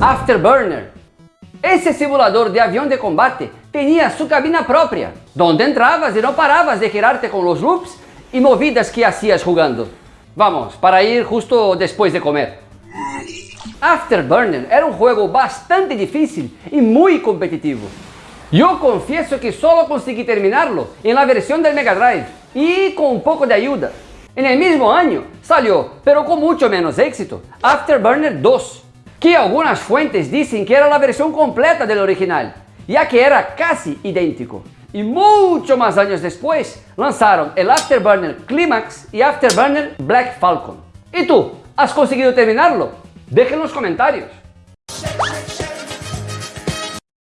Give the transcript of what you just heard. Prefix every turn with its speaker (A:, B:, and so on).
A: Afterburner. Ese simulador de avião de combate tinha sua cabina própria, donde entravas e não paravas de girarte com os loops e movidas que hacías jugando. Vamos, para ir justo depois de comer. Afterburner era um jogo bastante difícil e muito competitivo. Eu confieso que solo consegui terminarlo en la versión del Mega Drive y con un poco de ayuda. En el mismo año salió, pero con mucho menos éxito, Afterburner 2, que algunas fuentes dicen que era la versión completa del original, ya que era casi idéntico. Y mucho más años después lanzaron el Afterburner Climax y Afterburner Black Falcon. ¿Y tú? ¿Has conseguido terminarlo? Deja en los comentarios.